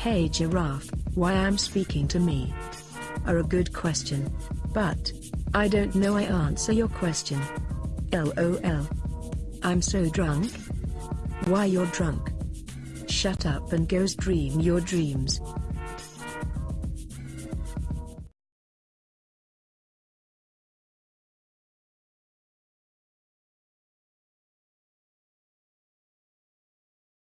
Hey giraffe, why am speaking to me? Are a good question. But, I don't know I answer your question. LOL. I'm so drunk. Why you're drunk? Shut up and go dream your dreams.